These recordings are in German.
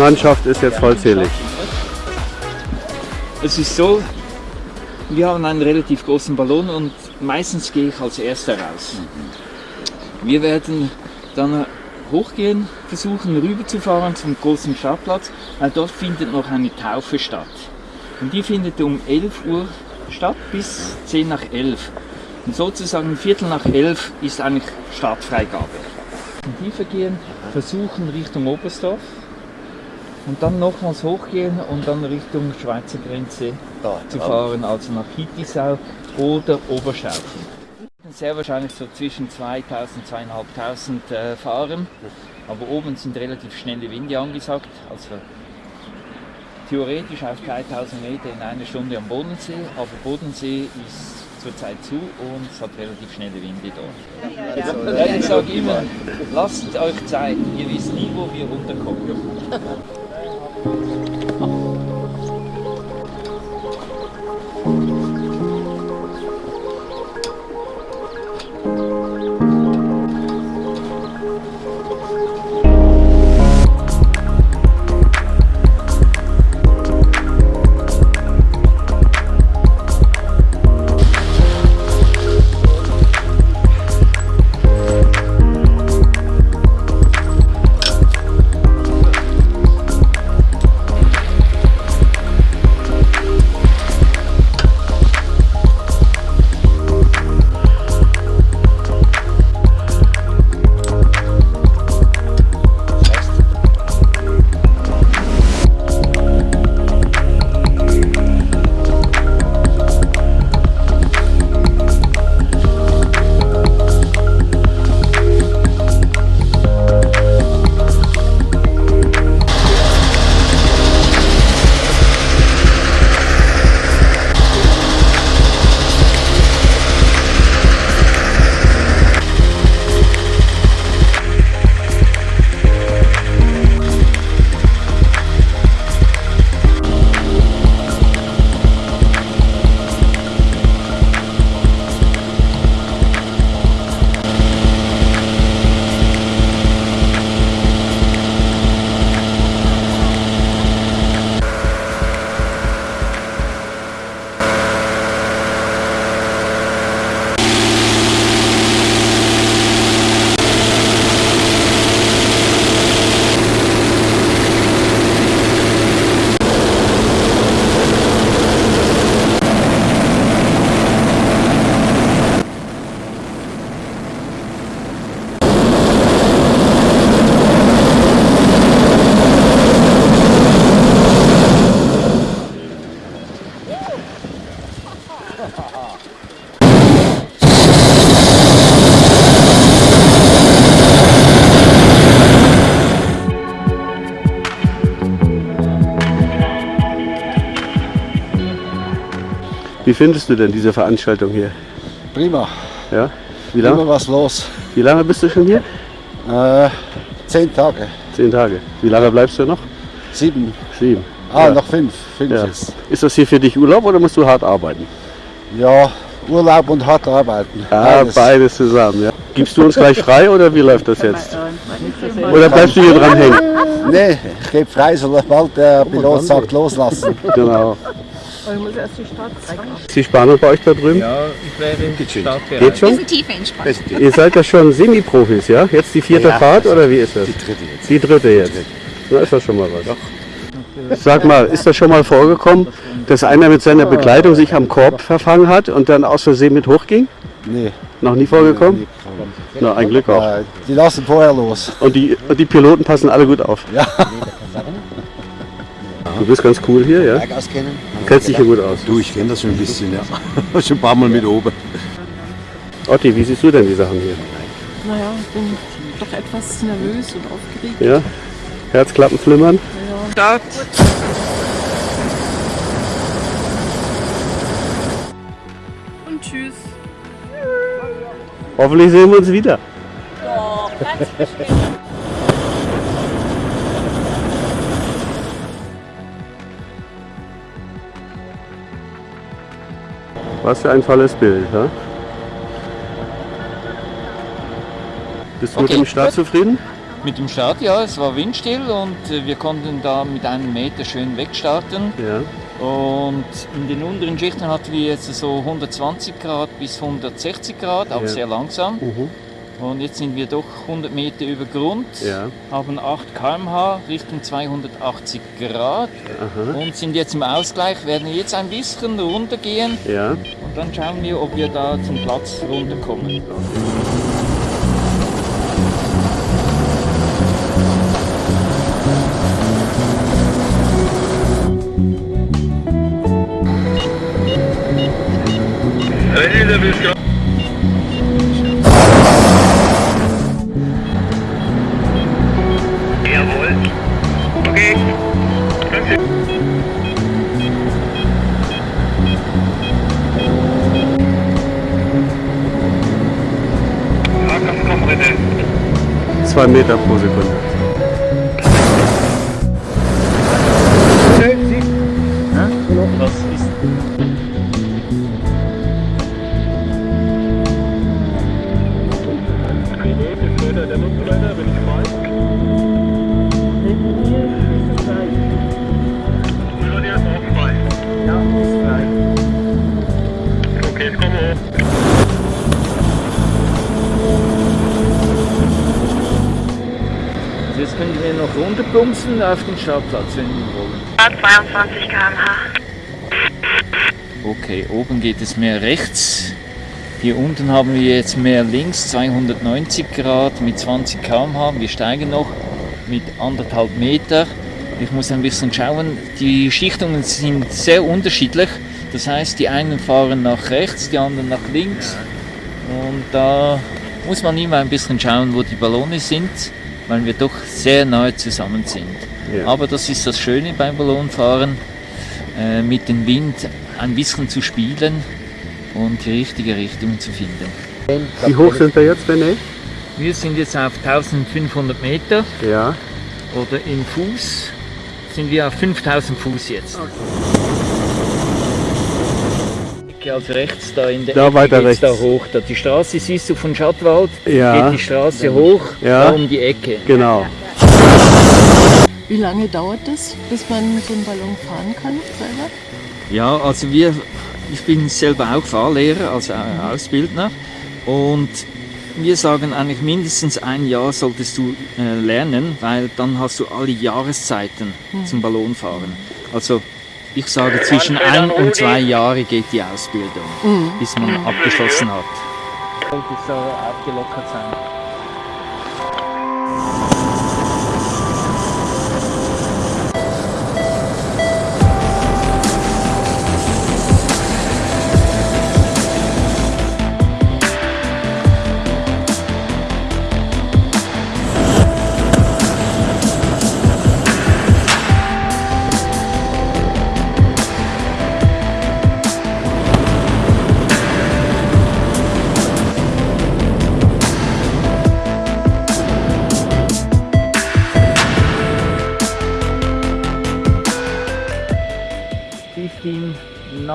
Mannschaft ist jetzt vollzählig. Es ist so, wir haben einen relativ großen Ballon und meistens gehe ich als erster raus. Wir werden dann hochgehen, versuchen rüberzufahren zum großen Startplatz, weil dort findet noch eine Taufe statt. Und die findet um 11 Uhr statt bis 10 nach 11. Und sozusagen Viertel nach 11 ist eigentlich Startfreigabe. Und die vergehen, versuchen Richtung Oberstdorf und dann nochmals hochgehen und dann Richtung Schweizer Grenze zu fahren, also nach Hittisau oder Oberschauchen. Sehr wahrscheinlich so zwischen 2000 2500 äh, fahren, aber oben sind relativ schnelle Winde angesagt, also theoretisch auf 3000 Meter in einer Stunde am Bodensee, aber Bodensee ist zurzeit zu und es hat relativ schnelle Winde dort. Ja, ich sage immer, lasst euch Zeit, ihr wisst nie, wo wir runterkommen. Wie findest du denn diese Veranstaltung hier? Prima, Ja? Wie immer lange, was los. wie lange bist du schon hier? Äh, zehn Tage, Zehn Tage. Wie lange bleibst du noch? sieben, Sieben. ah, Ja. noch fünf, fünf Ja. jetzt. Ist das hier für dich Urlaub oder musst du hart arbeiten? Ja, Urlaub und hart arbeiten. Ja, Beides. beides zusammen. Ja. Gibst du uns gleich frei oder wie läuft das jetzt? Oder bleibst du hier dran hängen? Nee, ich gebe frei, sobald der Pilot sagt, loslassen. Genau. Aber ich muss erst die Stadt. Ist die Spannung bei euch da drüben? Ja, ich wäre. Geht schon? sind. Ihr seid ja schon Semi-Profis, ja? Jetzt die vierte Fahrt oder wie ist das? Die dritte jetzt. Die dritte jetzt. Na, ist das schon mal was. Sag mal, ist das schon mal vorgekommen, dass einer mit seiner Begleitung sich am Korb verfangen hat und dann aus Versehen mit hochging? Nee, Noch nie vorgekommen? Na, ein Glück auch. die lassen vorher los. Und die, und die Piloten passen alle gut auf. Ja. Du bist ganz cool hier, ja? Berg auskennen? Du kennst dich hier gut aus. Du, ich kenne das schon ein bisschen, ja. schon ein paar Mal mit oben. Otti, wie siehst du denn die Sachen hier? Naja, ich bin doch etwas nervös und aufgeregt. Ja? Herzklappen flimmern? Start. Und tschüss. Hoffentlich sehen wir uns wieder. Was für ein tolles Bild, ja? Bist du mit dem Start zufrieden? Mit dem Start, ja, es war windstill und äh, wir konnten da mit einem Meter schön wegstarten. Ja. Und in den unteren Schichten hatten wir jetzt so 120 Grad bis 160 Grad, auch Ja. sehr langsam. Mhm. Und jetzt sind wir doch 100 Meter über Grund, Ja. haben 8 km/h Richtung 280 Grad Aha. und sind jetzt im Ausgleich, werden jetzt ein bisschen runtergehen Ja. und dann schauen wir, ob wir da zum Platz runterkommen. Zwei Meter pro runterplumpsen auf den Startplatz, wenn wir wollen. 22 km/h. Okay, oben geht es mehr rechts. Hier unten haben wir jetzt mehr links, 290 Grad mit 20 km/h. Wir steigen noch mit anderthalb Meter. Ich muss ein bisschen schauen. Die Schichtungen sind sehr unterschiedlich. Das heißt, die einen fahren nach rechts, die anderen nach links. Und da muss man immer ein bisschen schauen, wo die Ballone sind, weil wir doch sehr nahe zusammen sind. Ja. Aber das ist das Schöne beim Ballonfahren, äh, mit dem Wind ein bisschen zu spielen und die richtige Richtung zu finden. Wie hoch sind wir jetzt, René? Wir sind jetzt auf 1500 Meter Ja. oder in Fuß sind wir auf 5000 Fuß jetzt. Also rechts da in der Da Ecke weiter rechts. da hoch. Da die Straße siehst du von Schattwald, Ja. geht die Straße hoch, Ja. da um die Ecke. Genau. Wie lange dauert das, bis man so einen Ballon fahren kann selber? Ja, also wir, ich bin selber auch Fahrlehrer, also auch Ausbildner und wir sagen eigentlich mindestens ein Jahr solltest du äh, lernen, weil dann hast du alle Jahreszeiten zum Ballonfahren. Also ich sage zwischen ein und zwei Jahre geht die Ausbildung, bis man abgeschlossen hat. Sollte so aufgelockert sein.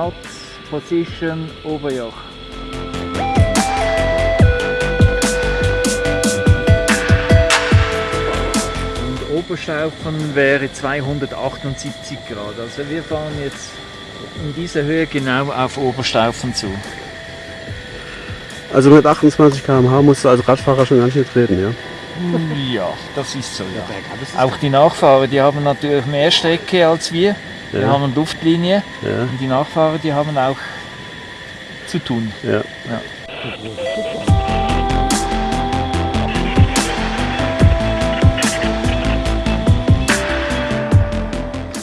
Knots position Oberjoch. Und Oberstaufen wäre 278 Grad. Also wir fahren jetzt in dieser Höhe genau auf Oberstaufen zu. Also mit 28 km/h musst du als Radfahrer schon ganz schön treten, ja? Ja, das ist so. Ja. Auch die Nachfahrer, die haben natürlich mehr Strecke als wir. Wir Ja. haben Luftlinie Ja. und die Nachfahrer, die haben auch zu tun. Ja. Ja.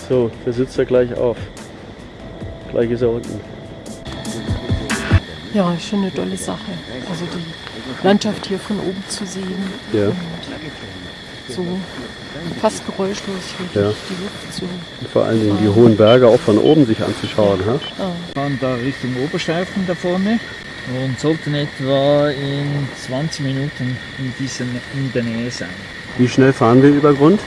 So, der sitzt ja gleich auf. Gleich ist er unten. Ja, ist schon eine tolle Sache. Also die Landschaft hier von oben zu sehen. Ja. So fast geräuschlos wirklich Ja. die Luft zu. Und vor allen Dingen die hohen Berge auch von oben sich anzuschauen. Ha? Wir fahren da Richtung Oberstaufen da vorne und sollten etwa in 20 Minuten in, diesen, in der Nähe sein. Wie schnell fahren wir über Grund?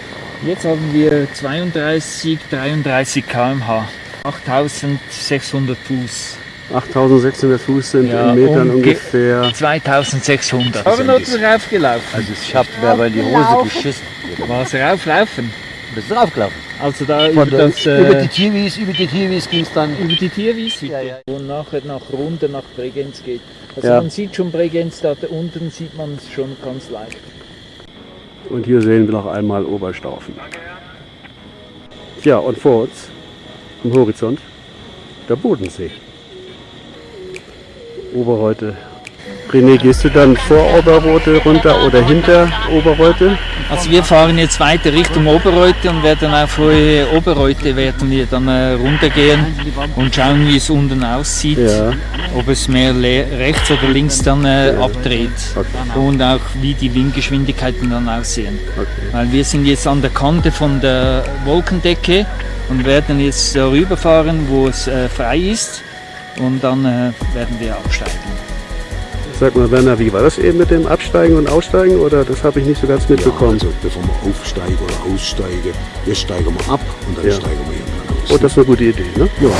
Jetzt haben wir 32, 33 km/h, 8600 Fuß. 8600 Fuß sind Ja, in Metern umge- ungefähr. 2600. Aber noch raufgelaufen. Also ich habe mir aber in die Hose geschissen. Was rauflaufen? Bist du draufgelaufen? Also da über das, äh, über die Tierwies, über die Tierwies ging es dann. über die Tierwiese, Ja, ja. wo nachher nach runter nach Bregenz geht. Also Ja. man sieht schon Bregenz, da unten sieht man es schon ganz leicht. Und hier sehen wir noch einmal Oberstaufen. Ja, und vor uns am Horizont der Bodensee. Oberreute. René, gehst du dann vor Oberreute runter oder hinter Oberreute? Also wir fahren jetzt weiter Richtung Oberreute und werden auf vor Oberreute werden wir dann äh, runtergehen und schauen, wie es unten aussieht. Ja. Ob es mehr rechts oder links dann äh, abdreht und auch wie die Windgeschwindigkeiten dann aussehen. Okay. Weil wir sind jetzt an der Kante von der Wolkendecke und werden jetzt darüber fahren, wo es äh, frei ist und dann äh, werden wir absteigen. Sag mal, Werner, wie war das eben mit dem Absteigen und Aussteigen? Oder das habe ich nicht so ganz mitbekommen? Also bevor wir aufsteigen oder aussteigen, jetzt steigen wir ab und dann Ja. steigen wir irgendwann aus. Oh, das ist eine gute Idee, ne? ja.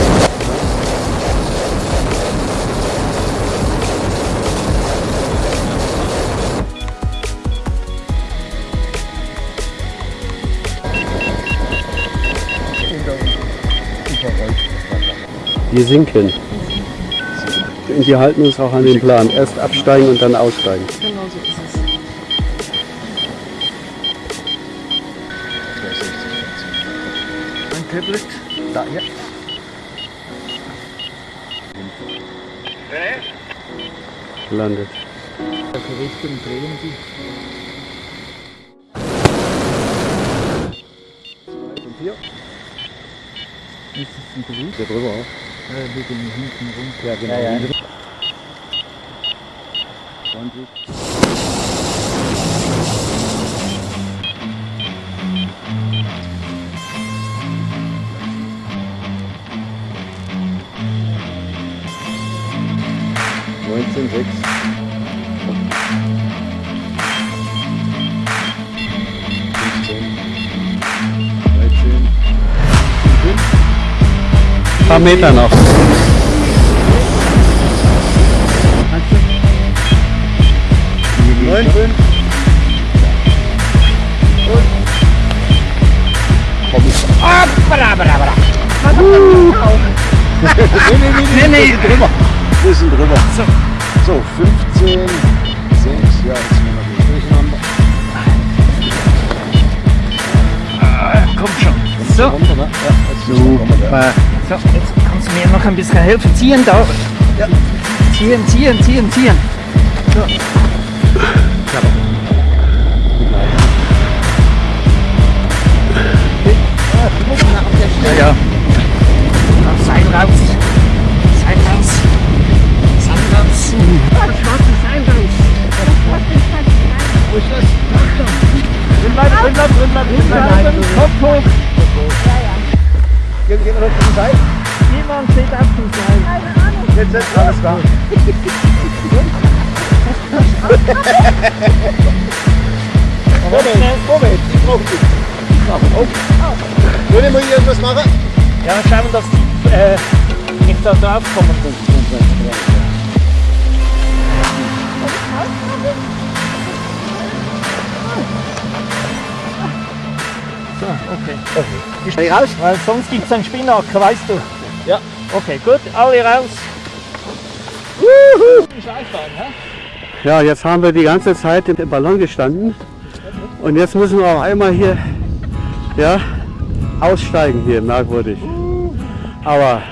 Wir sinken. Und wir halten uns auch an den Plan. Erst absteigen und dann aussteigen. Genau so ist es. Ein Tablet. Da, ja. Landet. Richtung drehen die? Ist es ein Beruf? Hier drüber auch. Äh, wir gehen hinten rum. Ja, genau. Ja, ja. 20. Neunzehn, sechs. Fünfzehn. Dreizehn. Ein paar Meter noch. Neun, fünf. Nee, nee, nee, nee. drüber. Bisschen drüber. So, so 15, 6, ja, jetzt sind wir noch durcheinander. Komm schon. So, Runter, ne? Ja, Super. so, jetzt kannst du mir noch ein bisschen helfen. Ziehen da. Ja. Ziehen, ziehen, ziehen, ziehen. Ja, ja. Auf Seil raus. Seil raus. Seil raus. Wo ist das? Drin bleiben, drin bleiben, drin bleiben, drin bleiben. Kopf hoch. Gehen wir noch zum Seil. Niemand steht auf dem Seil. Jetzt ist alles da. Moment, Moment, ich brauche dich. Ich mache auf. Würde mal irgendwas machen? Ja, schauen, dass die äh, nicht da drauf kommen. So, okay. Steh raus. Weil sonst gibt es einen Spinnaker, weißt du. Ja. Okay, gut, alle raus. Wuhu! Scheißfahren, hä? Ja, jetzt haben wir die ganze Zeit im Ballon gestanden. Und jetzt müssen wir auch einmal hier ja, aussteigen hier, merkwürdig. Aber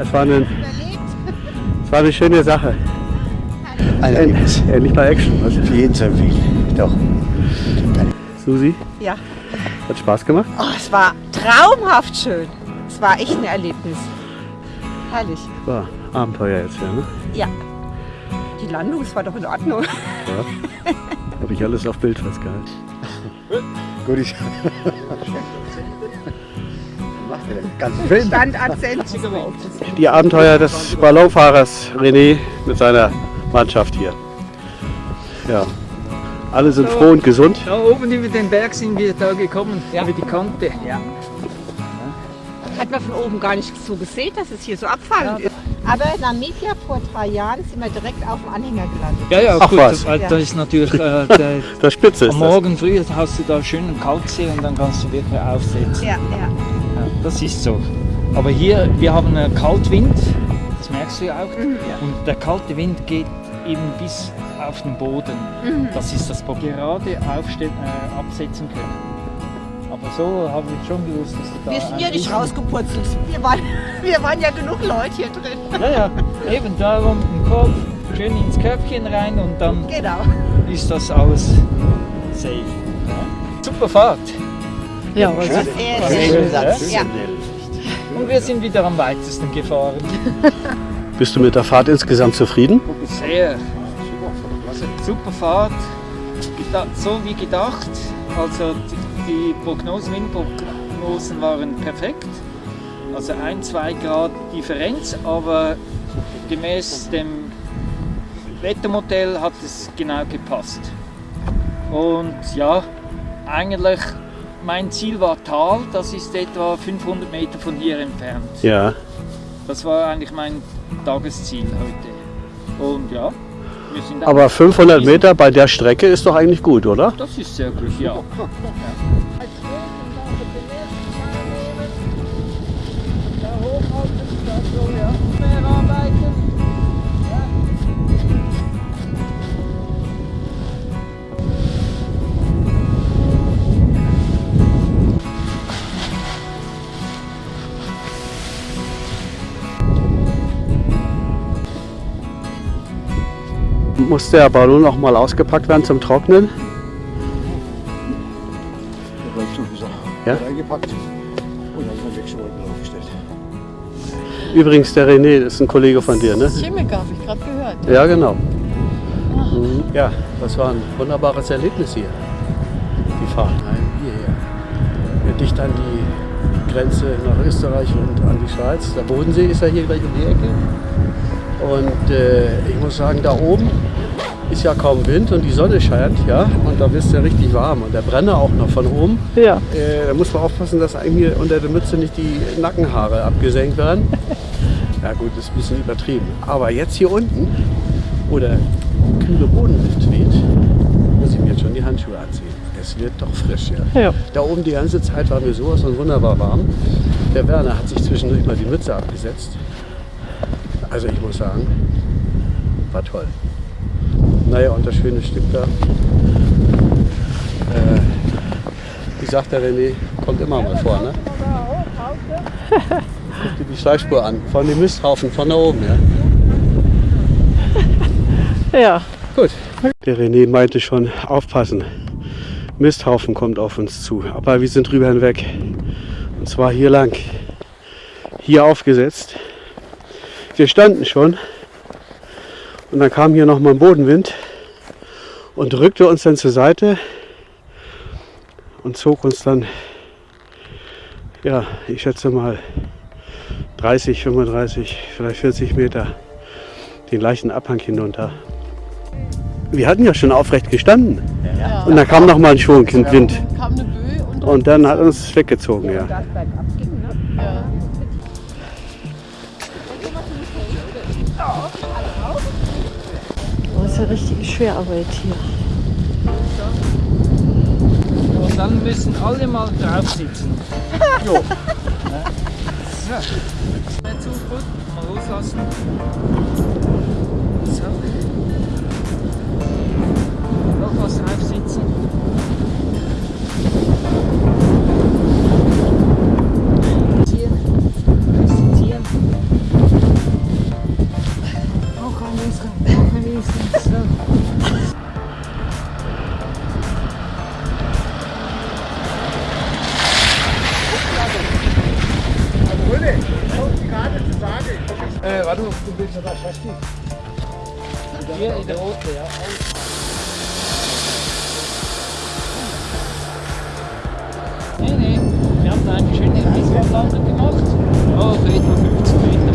es war, eine, es war eine schöne Sache. Ein End, endlich mal Action. Was? Für jeden zu empfehlen. Doch. Susi, Ja. hat Spaß gemacht? Oh, es war traumhaft schön. Es war echt ein Erlebnis. Herrlich. War Abenteuer jetzt, ja. Ne? Ja. Die Landung, es war doch in Ordnung. ja. Habe ich alles auf Bild festgehalten. Gut, ich. Macht er Film. Die Abenteuer des Ballonfahrers René mit seiner Mannschaft hier. Ja. Alle sind froh und gesund. Da oben über den Berg sind wir da gekommen, über die Kante. Ja. Hat man von oben gar nicht so gesehen, dass es hier so abfallend ist. Aber in Namibia vor drei Jahren sind wir direkt auf dem Anhänger gelandet. Ja, ja, Ach gut, was. Das, Ja. das ist natürlich, äh, der, Das Spitze ist am das. Morgen früh hast du da schön einen Kaltsee und dann kannst du wirklich aufsetzen. Ja, ja. Ja, das ist so. Aber hier, wir haben einen Kaltwind, das merkst du ja auch. Und der kalte Wind geht eben bis auf den Boden. Das ist das Problem. Gerade aufstellen, äh, absetzen können. Aber so habe ich schon gewusst, dass du da. Wir sind ja nicht rausgepurzelt. Wir waren, wir waren ja genug Leute hier drin. Ja, ja, eben darum den Kopf schön ins Köpfchen rein und dann Genau. ist das alles safe. Ja. Super Fahrt. Ja, Was Sehr, sehr das? Ja. Und wir sind wieder am weitesten gefahren. Bist du mit der Fahrt insgesamt zufrieden? Sehr. Super Fahrt. So wie gedacht. Also die- Prognosen, Windprognosen waren perfekt. Also ein, zwei Grad Differenz, aber gemäß dem Wettermodell hat es genau gepasst. Und ja, eigentlich mein Ziel war Tal, das ist etwa 500 Meter von hier entfernt. Ja. Das war eigentlich mein Tagesziel heute. Und ja, Aber 500 Meter bei der Strecke ist doch eigentlich gut, oder? Das ist sehr gut, ja. Muss der Ballon noch mal ausgepackt werden zum Trocknen? Der bleibt sowieso. Ja? Reingepackt und dann ist Wechselwolken aufgestellt. Übrigens, der René ist ein Kollege von dir, ne? Chemiker habe ich gerade gehört. Ja, genau. Mhm. Ja, das war ein wunderbares Erlebnis hier. Die Fahrt heim hierher. Dicht an die Grenze nach Österreich und an die Schweiz. Der Bodensee ist ja hier gleich um die Ecke. Und äh, ich muss sagen, da oben ist ja kaum Wind und die Sonne scheint, ja, und da wird es ja richtig warm. Und der Brenner auch noch von oben. Ja. Äh, da muss man aufpassen, dass hier unter der Mütze nicht die Nackenhaare abgesenkt werden. Ja gut, das ist ein bisschen übertrieben. Aber jetzt hier unten, wo der kühle Bodenwind weht, muss ich mir jetzt schon die Handschuhe anziehen. Es wird doch frisch, ja. Ja. Da oben die ganze Zeit war mir sowas von wunderbar warm. Der Werner hat sich zwischendurch mal die Mütze abgesetzt. Also ich muss sagen, war toll. Naja, und das schöne Stück da. Äh, wie sagt der René, kommt immer mal vor, ne? Guck dir die Schleifspur an, von dem Misthaufen von da oben, ja. Ja. Gut. Der René meinte schon, aufpassen. Misthaufen kommt auf uns zu. Aber wir sind drüber hinweg. Und zwar hier lang. Hier aufgesetzt. Wir standen schon. Und dann kam hier nochmal ein Bodenwind und drückte uns dann zur Seite und zog uns dann, ja, ich schätze mal 30, 35, vielleicht 40 Meter den gleichen Abhang hinunter. Wir hatten ja schon aufrecht gestanden. ja. Und dann kam noch mal ein Schwung im Wind. Und dann hat uns weggezogen, ja. Das ist ja richtige Schwerarbeit hier. Und dann müssen alle mal drauf sitzen. jo. Ja. Nicht zu gut, mal loslassen. Äh, warte, du willst ja da nicht. Hier in der rote, ja. Nee, nee, wir haben da eine schöne Eisbahnlandung gemacht. Oh, so etwa 50 Meter.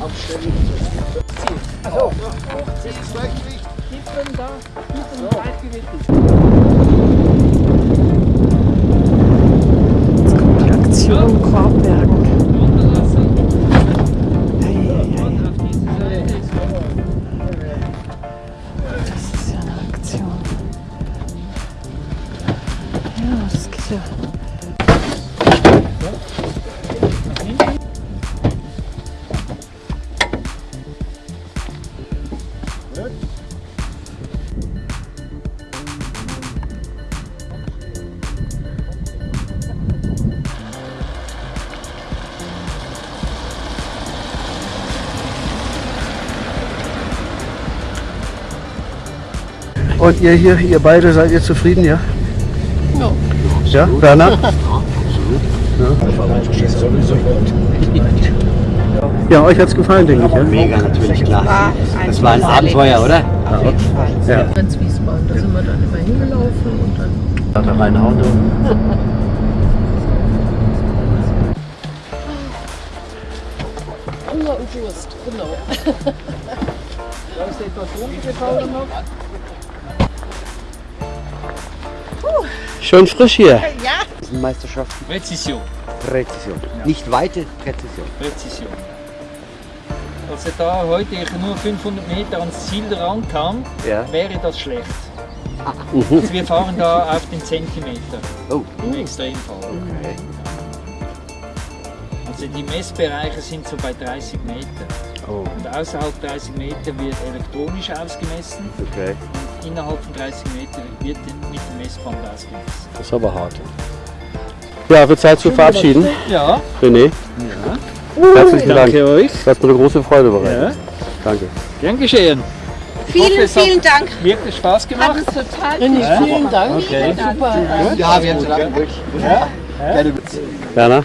Abstellen. Also, Das ist das Gleichgewicht. Kippen da, Kippen Gleichgewicht. Entschuldigung, Korbbergen. Das ist ja eine Aktion. Ja, das geht ja. Und ihr hier, ihr beide, seid ihr zufrieden, ja? Ja. Ja, Werner? Ja, euch hat's gefallen, denke ich. Ja? Mega, natürlich, klar. Das war ein Abenteuer, oder? Ja. Ganz Wiesbaden, da sind wir dann immer hingelaufen und dann. Da mein Auto. Hunger und Durst, genau. Schön frisch hier. Meisterschaften. Präzision. Präzision. Nicht weite Präzision. Präzision. Als er da heute ich nur 500 Meter ans Ziel rankam, Ja. wäre das schlecht. Also wir fahren da auf den Zentimeter Oh. im Extremfall. Also die Messbereiche sind so bei 30 Meter. Oh. Und außerhalb 30 Meter wird elektronisch ausgemessen. Okay. Innerhalb von 30 Meter wird mit dem Messband ausgemessen. Das ist aber hart. Ja, wird Zeit zu verabschieden. Ja, René. Herzlichen Dank. danke euch. Das hat mir eine große Freude bereitet. Danke. Gern geschehen. Vielen, es hat- vielen Dank. Wirklich Spaß gemacht. Hat uns total René, vielen Dank. Okay. Super. Ja, wir haben es lange durch. Werner,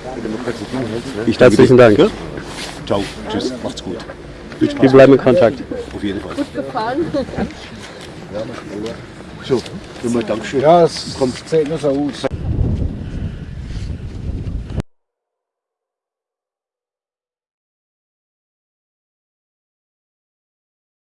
Ich herzlichen Dank. Ciao, tschüss, macht's gut. Wir bleiben in Kontakt. Auf jeden Fall. Gefahren. So, nochmal Dankeschön. Ja, es kommt, nur so aus.